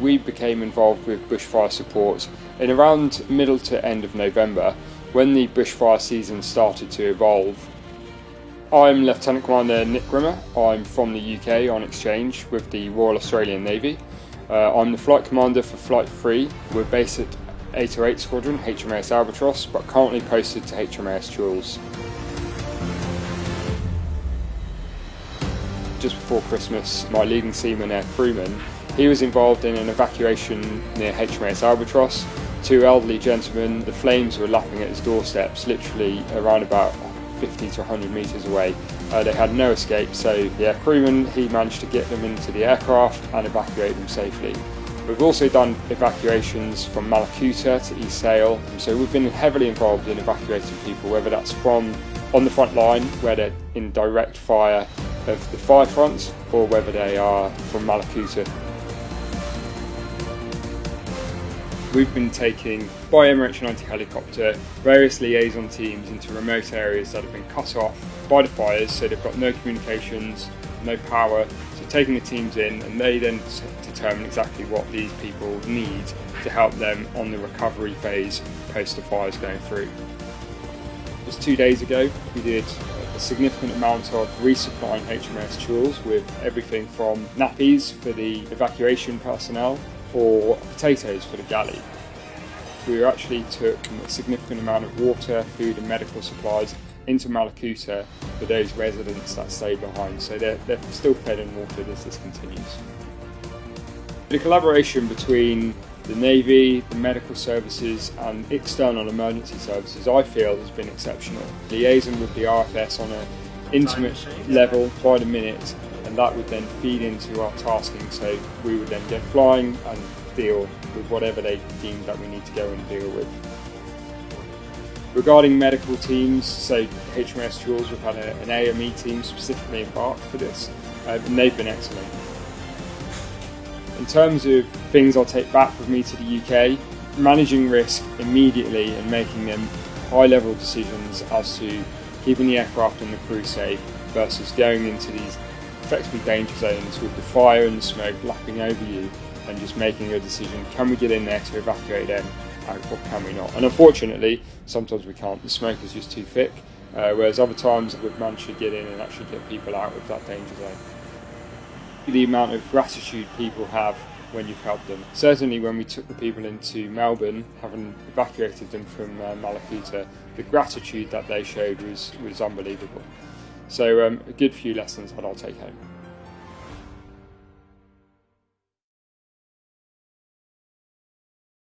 we became involved with bushfire support in around middle to end of November when the bushfire season started to evolve. I'm Lieutenant Commander Nick Grimmer. I'm from the UK on exchange with the Royal Australian Navy. Uh, I'm the flight commander for Flight 3. We're based at 808 Squadron, HMAS Albatross, but currently posted to HMAS Choules. Just before Christmas, my leading seaman, Air Crewman, he was involved in an evacuation near HMAS Albatross. Two elderly gentlemen, the flames were lapping at his doorsteps, literally around about 50 to 100 metres away. Uh, they had no escape, so the crewman, he managed to get them into the aircraft and evacuate them safely. We've also done evacuations from Mallacoota to East Sale, so we've been heavily involved in evacuating people, whether that's from on the front line, where they're in direct fire of the fire front, or whether they are from Mallacoota. We've been taking, by Emirates United helicopter, various liaison teams into remote areas that have been cut off by the fires, so they've got no communications, no power, so taking the teams in and they then determine exactly what these people need to help them on the recovery phase post the fires going through. Just two days ago we did a significant amount of resupplying HMS Choules with everything from nappies for the evacuation personnel or potatoes for the galley. We actually took a significant amount of water, food and medical supplies into Mallacoota for those residents that stayed behind, so they're, they're still fed and watered as this continues. The collaboration between the Navy, the medical services and external emergency services I feel has been exceptional. Liaison with the RFS on an intimate level by the minute and that would then feed into our tasking so we would then get flying and deal with whatever they deem that we need to go and deal with. Regarding medical teams, so HMS Choules, we've had a, an AME team specifically embarked for this uh, and they've been excellent. In terms of things I'll take back with me to the UK, managing risk immediately and making them high level decisions as to keeping the aircraft and the crew safe versus going into these effectively danger zones with the fire and the smoke lapping over you and just making a decision, can we get in there to evacuate them or can we not? And unfortunately, sometimes we can't, the smoke is just too thick, uh, whereas other times we've managed to get in and actually get people out of that danger zone the amount of gratitude people have when you've helped them. Certainly when we took the people into Melbourne, having evacuated them from uh, Mallacoota, the gratitude that they showed was, was unbelievable. So um, a good few lessons that I'll take home.